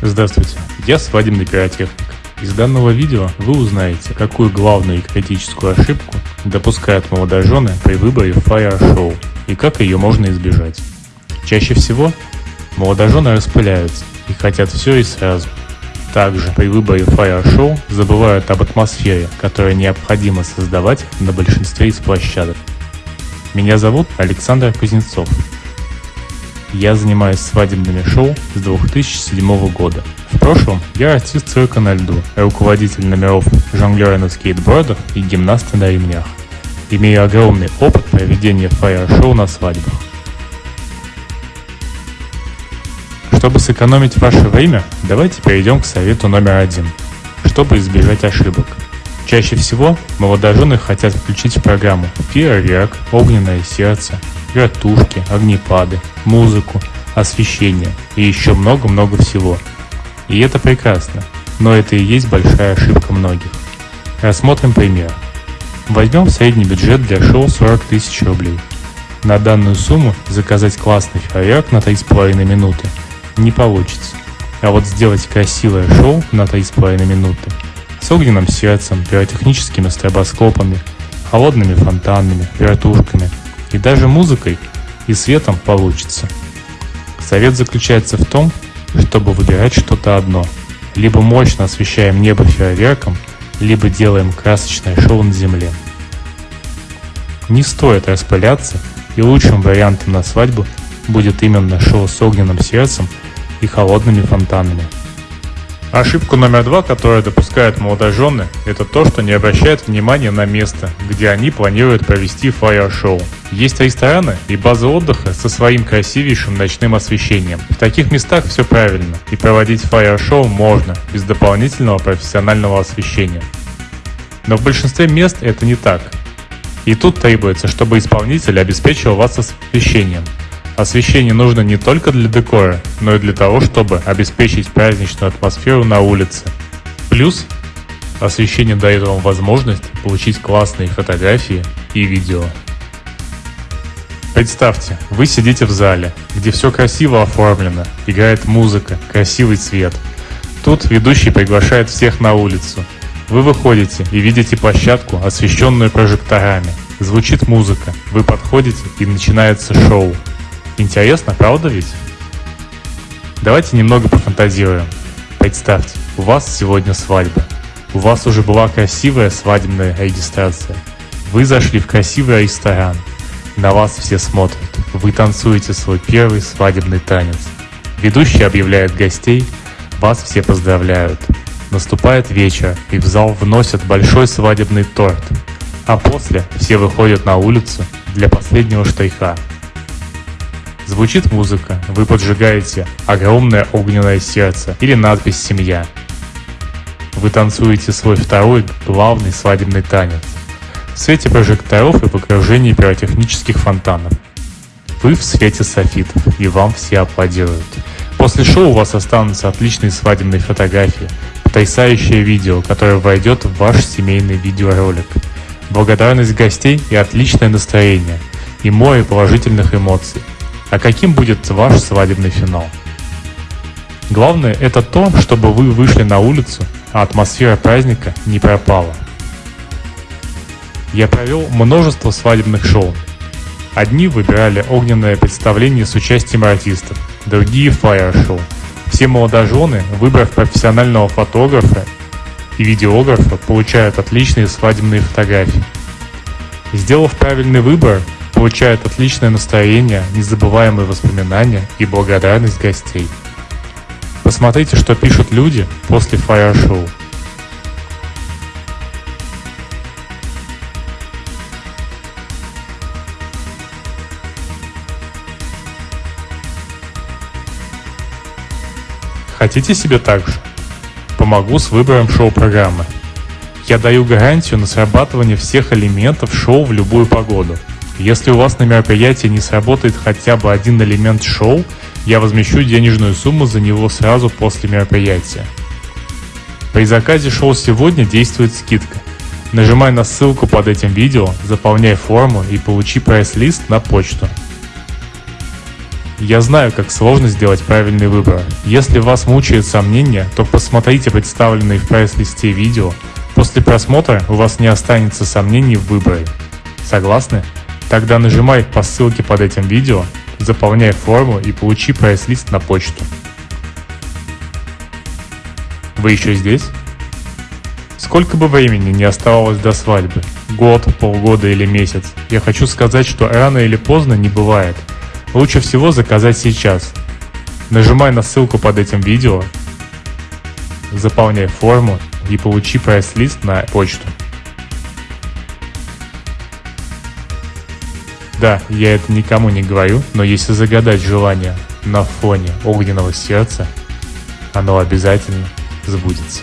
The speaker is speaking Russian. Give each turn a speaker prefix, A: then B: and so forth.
A: Здравствуйте, я свадебный пиротехник. Из данного видео вы узнаете, какую главную и критическую ошибку допускают молодожены при выборе Show и как ее можно избежать. Чаще всего молодожены распыляются и хотят все и сразу. Также при выборе Show забывают об атмосфере, которую необходимо создавать на большинстве из площадок. Меня зовут Александр Кузнецов. Я занимаюсь свадебными шоу с 2007 года. В прошлом я артист цирка на льду, руководитель номеров жонглера на скейтбордах и гимнаста на ремнях. Имею огромный опыт проведения фаер-шоу на свадьбах. Чтобы сэкономить ваше время, давайте перейдем к совету номер один, чтобы избежать ошибок. Чаще всего молодожены хотят включить в программу фейерверк, огненное сердце, вертушки, огнепады, музыку, освещение и еще много-много всего. И это прекрасно, но это и есть большая ошибка многих. Рассмотрим пример. Возьмем средний бюджет для шоу 40 тысяч рублей. На данную сумму заказать классный фейерверк на 3,5 минуты не получится. А вот сделать красивое шоу на 3,5 минуты с огненным сердцем, пиротехническими стробоскопами, холодными фонтанами, вертушками – и даже музыкой и светом получится. Совет заключается в том, чтобы выбирать что-то одно. Либо мощно освещаем небо фейерверком, либо делаем красочное шоу на земле. Не стоит распыляться, и лучшим вариантом на свадьбу будет именно шоу с огненным сердцем и холодными фонтанами. Ошибку номер два, которую допускают молодожены, это то, что не обращают внимания на место, где они планируют провести фаер-шоу. Есть рестораны и базы отдыха со своим красивейшим ночным освещением. В таких местах все правильно, и проводить фаер-шоу можно, без дополнительного профессионального освещения. Но в большинстве мест это не так. И тут требуется, чтобы исполнитель обеспечил вас освещением – Освещение нужно не только для декора, но и для того, чтобы обеспечить праздничную атмосферу на улице. Плюс освещение дает вам возможность получить классные фотографии и видео. Представьте, вы сидите в зале, где все красиво оформлено, играет музыка, красивый цвет. Тут ведущий приглашает всех на улицу. Вы выходите и видите площадку, освещенную прожекторами. Звучит музыка, вы подходите и начинается шоу. Интересно, правда ведь? Давайте немного пофантазируем. Представьте, у вас сегодня свадьба. У вас уже была красивая свадебная регистрация. Вы зашли в красивый ресторан. На вас все смотрят. Вы танцуете свой первый свадебный танец. Ведущий объявляет гостей. Вас все поздравляют. Наступает вечер, и в зал вносят большой свадебный торт. А после все выходят на улицу для последнего штриха – Звучит музыка, вы поджигаете огромное огненное сердце или надпись «Семья». Вы танцуете свой второй главный свадебный танец. В свете прожекторов и в окружении пиротехнических фонтанов. Вы в свете софитов, и вам все аплодируют. После шоу у вас останутся отличные свадебные фотографии, потрясающее видео, которое войдет в ваш семейный видеоролик, благодарность гостей и отличное настроение, и море положительных эмоций – а каким будет ваш свадебный финал? Главное это то, чтобы вы вышли на улицу, а атмосфера праздника не пропала. Я провел множество свадебных шоу. Одни выбирали огненное представление с участием артистов, другие фаер-шоу. Все молодожены, выбрав профессионального фотографа и видеографа, получают отличные свадебные фотографии. Сделав правильный выбор, получают отличное настроение, незабываемые воспоминания и благодарность гостей. Посмотрите, что пишут люди после фаер-шоу. Хотите себе так же? Помогу с выбором шоу-программы. Я даю гарантию на срабатывание всех элементов шоу в любую погоду – если у вас на мероприятии не сработает хотя бы один элемент шоу, я возмещу денежную сумму за него сразу после мероприятия. При заказе шоу сегодня действует скидка. Нажимай на ссылку под этим видео, заполняй форму и получи прайс-лист на почту. Я знаю, как сложно сделать правильный выбор. Если вас мучают сомнения, то посмотрите представленные в прайс-листе видео. После просмотра у вас не останется сомнений в выборе. Согласны? Тогда нажимай по ссылке под этим видео, заполняй форму и получи прайс-лист на почту. Вы еще здесь? Сколько бы времени не оставалось до свадьбы, год, полгода или месяц, я хочу сказать, что рано или поздно не бывает – Лучше всего заказать сейчас. Нажимай на ссылку под этим видео, заполняй форму и получи прайс-лист на почту. Да, я это никому не говорю, но если загадать желание на фоне огненного сердца, оно обязательно сбудется.